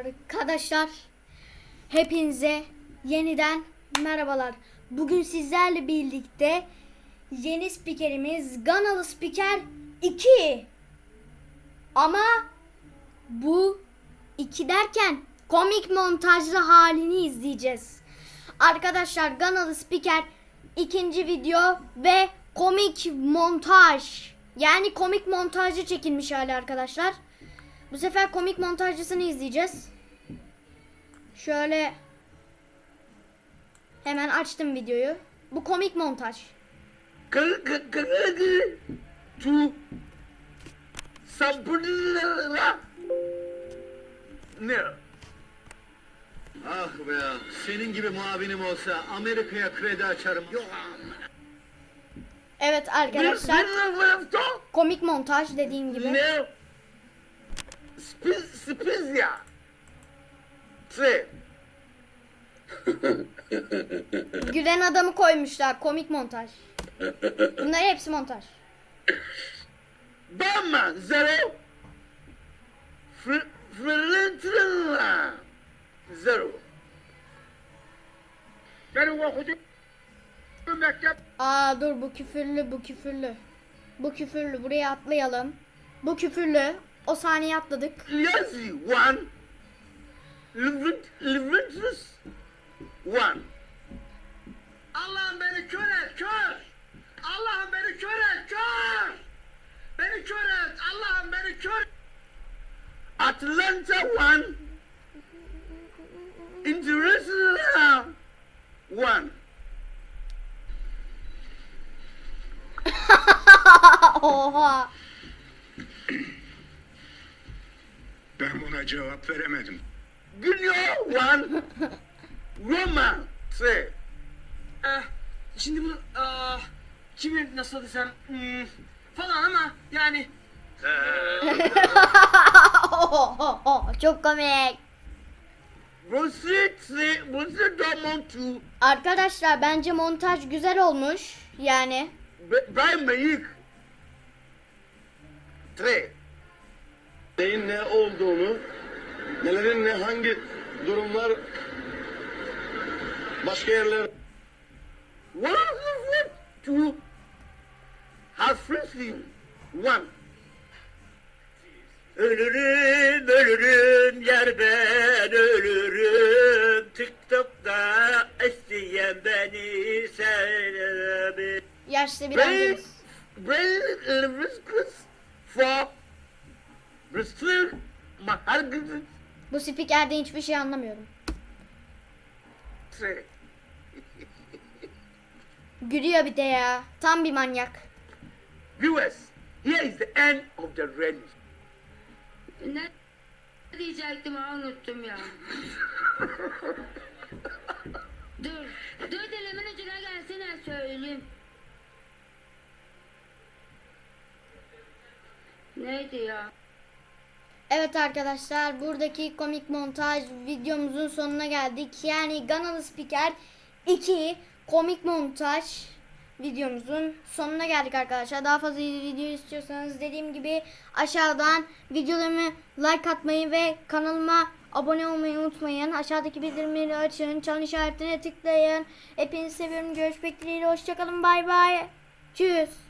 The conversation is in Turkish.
Arkadaşlar hepinize yeniden merhabalar. Bugün sizlerle birlikte yeni spikerimiz Ganalı Spiker 2. Ama bu 2 derken komik montajlı halini izleyeceğiz. Arkadaşlar Ganalı Spiker ikinci video ve komik montaj. Yani komik montajı çekilmiş hali arkadaşlar. Bu sefer komik montajcısını izleyeceğiz. Şöyle hemen açtım videoyu. Bu komik montaj. Tu. Sabırla. Ne? Ah be ya, senin gibi muavinim olsa Amerika'ya kredi açarım. Yok. Evet arkadaşlar komik montaj dediğim gibi. Ne? Spiz spiz ya. Tre. Gülen adamı koymuşlar komik montaj. Bunlar hepsi montaj. Bama zero. Fr fırıltıla. Zero. Benim okudum. Mektep. Aa dur bu küfürlü bu küfürlü. Bu küfürlü buraya atlayalım. Bu küfürlü. O saniye atladık. Lazy one. Leventus one. Allah'ım beni kör et, kör! Allah'ım beni kör et, kör! Beni kör et, Allah'ım beni kör Atlanta one. International one. Oha. Ben buna cevap veremedim. Günyo three. Eh, şimdi bunu ah, kimi nasıl desem hmm, falan ama yani Oho, Çok komik. Arkadaşlar bence montaj güzel olmuş. Yani Bayern Münih. Three. Neyin ne olduğunu, nelerin ne hangi durumlar başka yerler One is two. Hasretin one. Ölürüm, ölürüm, yer ben ölürüm. TikTok'ta isteyen beni sevdi. yaşlı bir Brain, amcamız. brain, riskless for Bu spikerden hiçbir şey anlamıyorum. Gülüyor bir de ya. Tam bir manyak. Viewers, here is the end of the rain. Ne diyecektim ha unuttum ya. dur. Dur dilimin ucuna gelsene söyleyeyim. Neydi ya? Evet arkadaşlar buradaki komik montaj videomuzun sonuna geldik. Yani Ganalı Spiker 2 komik montaj videomuzun sonuna geldik arkadaşlar. Daha fazla video istiyorsanız dediğim gibi aşağıdan videolarımı like atmayı ve kanalıma abone olmayı unutmayın. Aşağıdaki bildirimleri açın. Çan işaretine tıklayın. Hepinizi seviyorum. Görüşmek dileğiyle. Hoşçakalın. Bay bay. Tschüss.